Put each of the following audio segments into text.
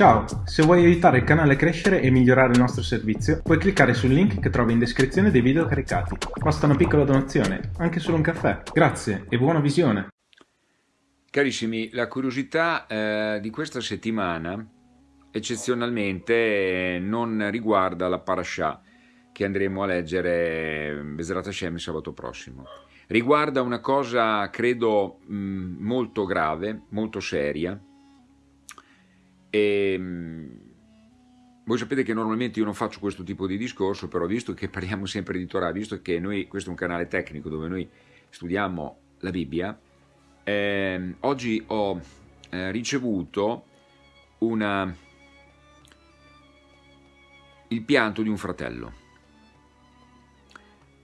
Ciao, se vuoi aiutare il canale a crescere e migliorare il nostro servizio, puoi cliccare sul link che trovi in descrizione dei video caricati. Basta una piccola donazione, anche solo un caffè. Grazie e buona visione! Carissimi, la curiosità eh, di questa settimana eccezionalmente non riguarda la parasha che andremo a leggere Besrat Hashem sabato prossimo. Riguarda una cosa, credo, mh, molto grave, molto seria, e, ehm, voi sapete che normalmente io non faccio questo tipo di discorso, però visto che parliamo sempre di Torah, visto che noi, questo è un canale tecnico dove noi studiamo la Bibbia, eh, oggi ho eh, ricevuto una, il pianto di un fratello.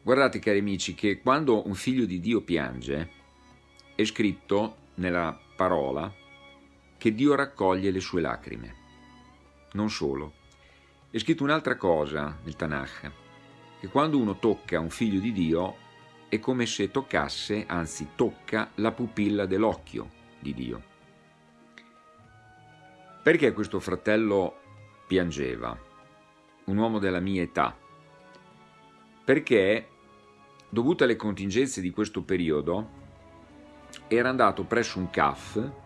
Guardate cari amici che quando un figlio di Dio piange è scritto nella parola che Dio raccoglie le sue lacrime. Non solo. È scritto un'altra cosa nel Tanakh, che quando uno tocca un figlio di Dio è come se toccasse, anzi tocca, la pupilla dell'occhio di Dio. Perché questo fratello piangeva? Un uomo della mia età. Perché, dovute alle contingenze di questo periodo, era andato presso un CAF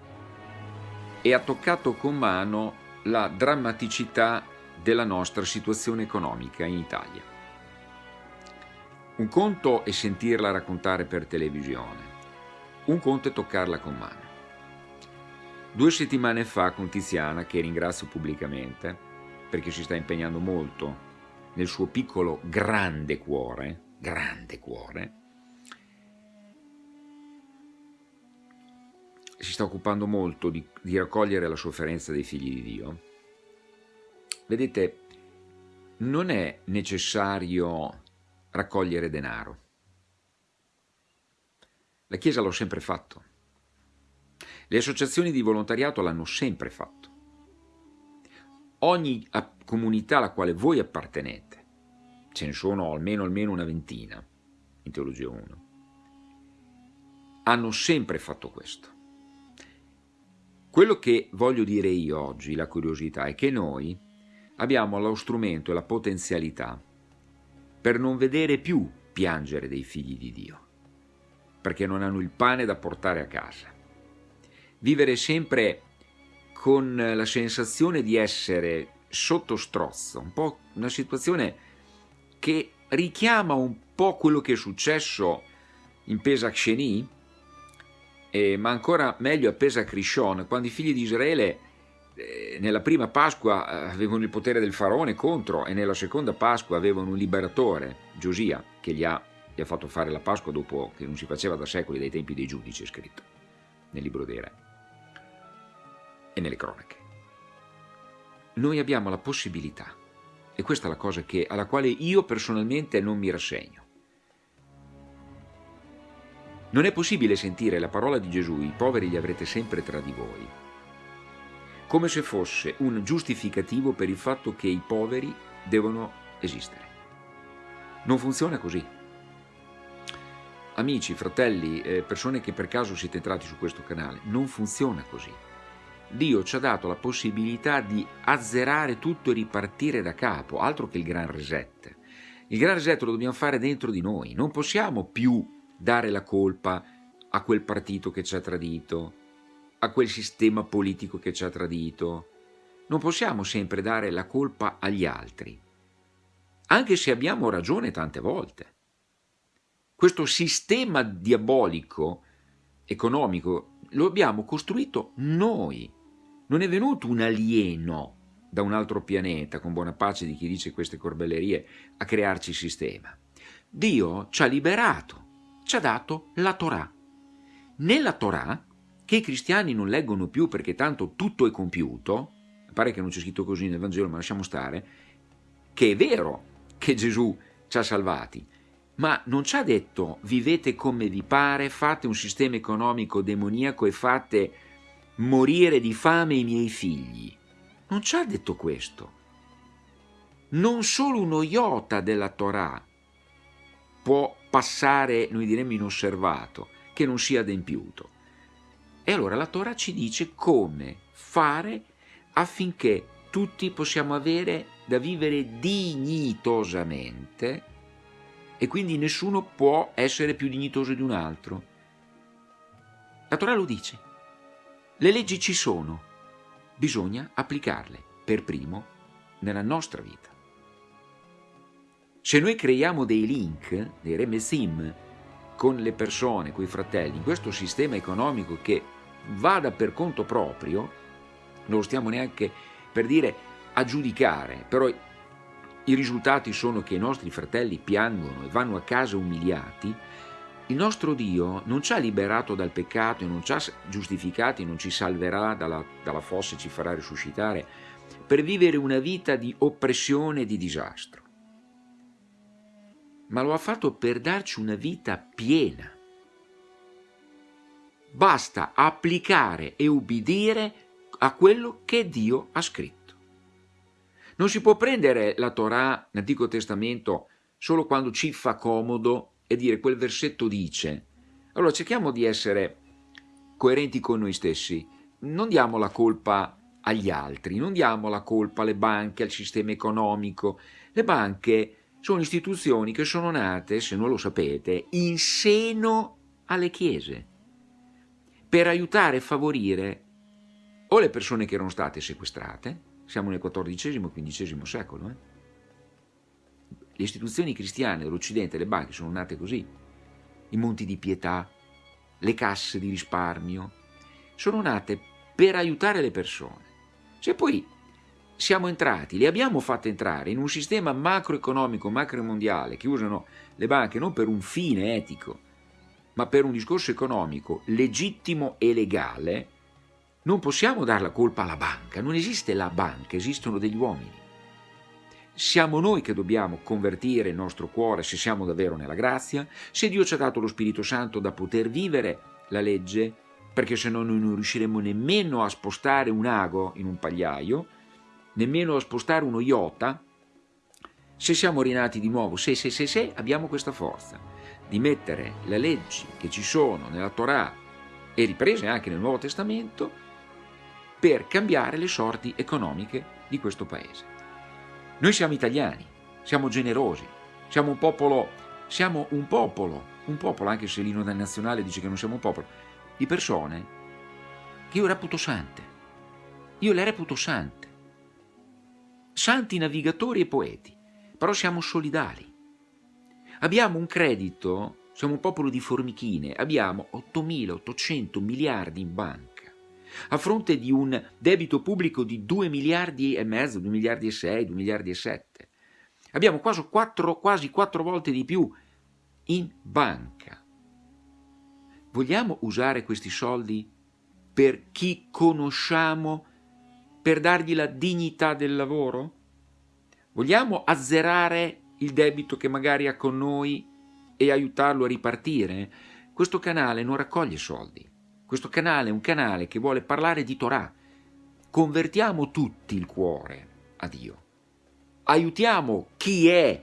e ha toccato con mano la drammaticità della nostra situazione economica in Italia. Un conto è sentirla raccontare per televisione, un conto è toccarla con mano. Due settimane fa con Tiziana, che ringrazio pubblicamente, perché si sta impegnando molto nel suo piccolo grande cuore, grande cuore, si sta occupando molto di, di raccogliere la sofferenza dei figli di Dio, vedete, non è necessario raccogliere denaro. La Chiesa l'ha sempre fatto. Le associazioni di volontariato l'hanno sempre fatto. Ogni comunità alla quale voi appartenete, ce ne sono almeno, almeno una ventina in Teologia 1, hanno sempre fatto questo. Quello che voglio dire io oggi, la curiosità, è che noi abbiamo lo strumento e la potenzialità per non vedere più piangere dei figli di Dio, perché non hanno il pane da portare a casa. Vivere sempre con la sensazione di essere sotto strozzo, un po' una situazione che richiama un po' quello che è successo in Pesach Sheni, eh, ma ancora meglio a Pesach Rishon, quando i figli di Israele eh, nella prima Pasqua eh, avevano il potere del faraone contro e nella seconda Pasqua avevano un liberatore, Giosia, che gli ha, gli ha fatto fare la Pasqua dopo che non si faceva da secoli dai tempi dei giudici, è scritto nel libro dei re e nelle cronache. Noi abbiamo la possibilità, e questa è la cosa che, alla quale io personalmente non mi rassegno, non è possibile sentire la parola di Gesù, i poveri li avrete sempre tra di voi, come se fosse un giustificativo per il fatto che i poveri devono esistere. Non funziona così. Amici, fratelli, persone che per caso siete entrati su questo canale, non funziona così. Dio ci ha dato la possibilità di azzerare tutto e ripartire da capo, altro che il gran reset. Il gran reset lo dobbiamo fare dentro di noi, non possiamo più dare la colpa a quel partito che ci ha tradito, a quel sistema politico che ci ha tradito. Non possiamo sempre dare la colpa agli altri, anche se abbiamo ragione tante volte. Questo sistema diabolico, economico, lo abbiamo costruito noi. Non è venuto un alieno da un altro pianeta, con buona pace di chi dice queste corbellerie, a crearci il sistema. Dio ci ha liberato ci ha dato la Torah. Nella Torah, che i cristiani non leggono più perché tanto tutto è compiuto, pare che non c'è scritto così nel Vangelo, ma lasciamo stare, che è vero che Gesù ci ha salvati, ma non ci ha detto vivete come vi pare, fate un sistema economico demoniaco e fate morire di fame i miei figli. Non ci ha detto questo. Non solo uno iota della Torah può passare, noi diremmo, inosservato, che non sia adempiuto. E allora la Torah ci dice come fare affinché tutti possiamo avere da vivere dignitosamente e quindi nessuno può essere più dignitoso di un altro. La Torah lo dice. Le leggi ci sono, bisogna applicarle per primo nella nostra vita. Se noi creiamo dei link, dei remesim, con le persone, con i fratelli, in questo sistema economico che vada per conto proprio, non lo stiamo neanche per dire a giudicare, però i risultati sono che i nostri fratelli piangono e vanno a casa umiliati, il nostro Dio non ci ha liberato dal peccato non ci ha giustificati, non ci salverà dalla, dalla fossa e ci farà risuscitare per vivere una vita di oppressione e di disastro, ma lo ha fatto per darci una vita piena. Basta applicare e ubbidire a quello che Dio ha scritto. Non si può prendere la Torah, l'Antico Testamento, solo quando ci fa comodo e dire quel versetto dice. Allora cerchiamo di essere coerenti con noi stessi. Non diamo la colpa agli altri, non diamo la colpa alle banche, al sistema economico. Le banche sono istituzioni che sono nate, se non lo sapete, in seno alle chiese per aiutare e favorire o le persone che erano state sequestrate, siamo nel XIV e XV secolo, eh? le istituzioni cristiane dell'Occidente, le banche sono nate così, i monti di pietà, le casse di risparmio, sono nate per aiutare le persone. Se poi siamo entrati, le abbiamo fatte entrare in un sistema macroeconomico, macromondiale, che usano le banche non per un fine etico, ma per un discorso economico legittimo e legale, non possiamo dare la colpa alla banca, non esiste la banca, esistono degli uomini. Siamo noi che dobbiamo convertire il nostro cuore se siamo davvero nella grazia, se Dio ci ha dato lo Spirito Santo da poter vivere la legge, perché se no noi non riusciremo nemmeno a spostare un ago in un pagliaio, nemmeno a spostare uno iota, se siamo rinati di nuovo, se, se, se, se, abbiamo questa forza di mettere le leggi che ci sono nella Torah e riprese anche nel Nuovo Testamento per cambiare le sorti economiche di questo paese. Noi siamo italiani, siamo generosi, siamo un popolo, siamo un popolo, un popolo, anche se l'inno nazionale dice che non siamo un popolo, di persone che io reputo sante. Io le reputo sante. Santi navigatori e poeti, però siamo solidali. Abbiamo un credito, siamo un popolo di formichine, abbiamo 8.800 miliardi in banca a fronte di un debito pubblico di 2 miliardi e mezzo, 2 miliardi e 6, 2 miliardi e 7. Abbiamo quasi 4, quasi 4 volte di più in banca. Vogliamo usare questi soldi per chi conosciamo, per dargli la dignità del lavoro? Vogliamo azzerare il debito che magari ha con noi e aiutarlo a ripartire? Questo canale non raccoglie soldi. Questo canale è un canale che vuole parlare di Torah. Convertiamo tutti il cuore a Dio. Aiutiamo chi è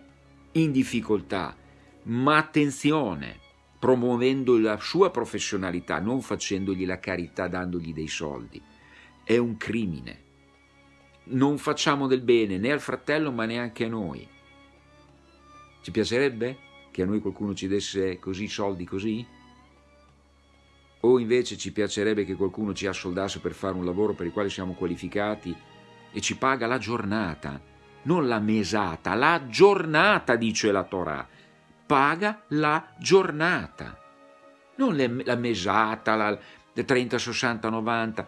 in difficoltà, ma attenzione, promuovendo la sua professionalità, non facendogli la carità dandogli dei soldi. È un crimine. Non facciamo del bene né al fratello ma neanche a noi. Ci piacerebbe che a noi qualcuno ci desse così soldi così? o invece ci piacerebbe che qualcuno ci assoldasse per fare un lavoro per il quale siamo qualificati e ci paga la giornata, non la mesata, la giornata, dice la Torah, paga la giornata, non le, la mesata, la, le 30, 60, 90,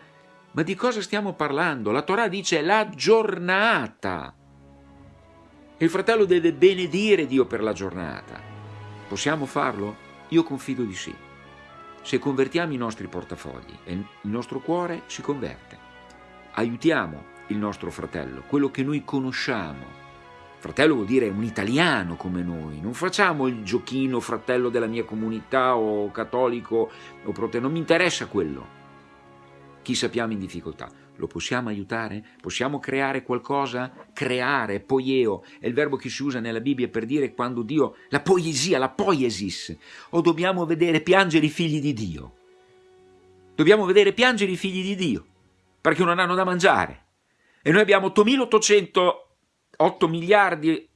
ma di cosa stiamo parlando? La Torah dice la giornata. Il fratello deve benedire Dio per la giornata. Possiamo farlo? Io confido di sì se convertiamo i nostri portafogli e il nostro cuore si converte. Aiutiamo il nostro fratello, quello che noi conosciamo. Fratello vuol dire un italiano come noi, non facciamo il giochino fratello della mia comunità o cattolico o protestante, non mi interessa quello. Chi sappiamo in difficoltà, lo possiamo aiutare? Possiamo creare qualcosa? Creare, poieo, è il verbo che si usa nella Bibbia per dire quando Dio, la poesia, la poiesis, o dobbiamo vedere piangere i figli di Dio. Dobbiamo vedere piangere i figli di Dio, perché non hanno da mangiare. e noi abbiamo 8.808 miliardi,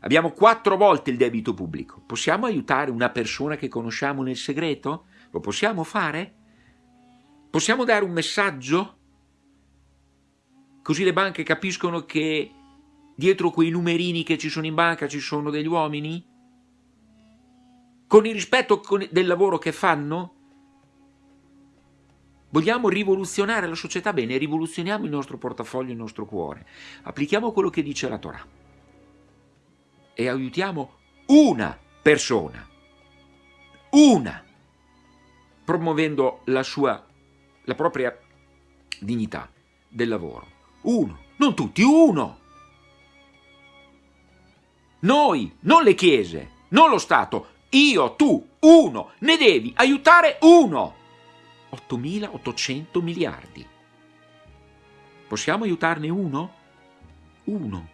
abbiamo quattro volte il debito pubblico. Possiamo aiutare una persona che conosciamo nel segreto? Lo possiamo fare? Possiamo dare un messaggio? Così le banche capiscono che dietro quei numerini che ci sono in banca ci sono degli uomini? Con il rispetto del lavoro che fanno? Vogliamo rivoluzionare la società? Bene, rivoluzioniamo il nostro portafoglio, il nostro cuore. Applichiamo quello che dice la Torah. E aiutiamo una persona. Una. Promuovendo la sua, la propria dignità del lavoro. Uno. Non tutti, uno. Noi, non le chiese, non lo Stato, io, tu, uno, ne devi aiutare uno. 8.800 miliardi. Possiamo aiutarne uno? Uno.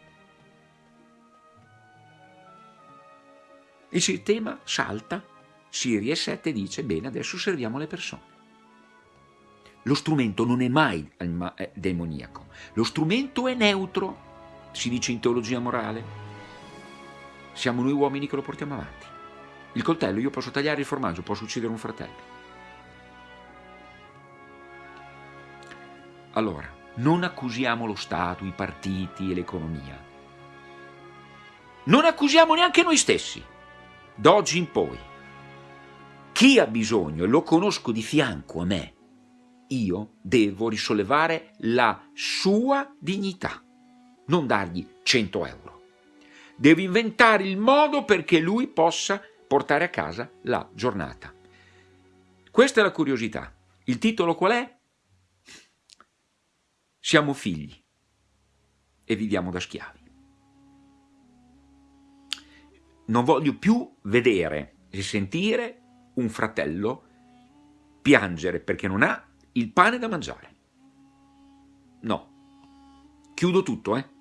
Il sistema salta, si riesette e dice, bene, adesso serviamo le persone. Lo strumento non è mai demoniaco, lo strumento è neutro, si dice in teologia morale. Siamo noi uomini che lo portiamo avanti. Il coltello, io posso tagliare il formaggio, posso uccidere un fratello. Allora, non accusiamo lo Stato, i partiti e l'economia. Non accusiamo neanche noi stessi, d'oggi in poi. Chi ha bisogno, e lo conosco di fianco a me, io devo risollevare la sua dignità, non dargli 100 euro. Devo inventare il modo perché lui possa portare a casa la giornata. Questa è la curiosità. Il titolo qual è? Siamo figli e viviamo da schiavi. Non voglio più vedere e sentire un fratello piangere perché non ha il pane da mangiare. No. Chiudo tutto, eh?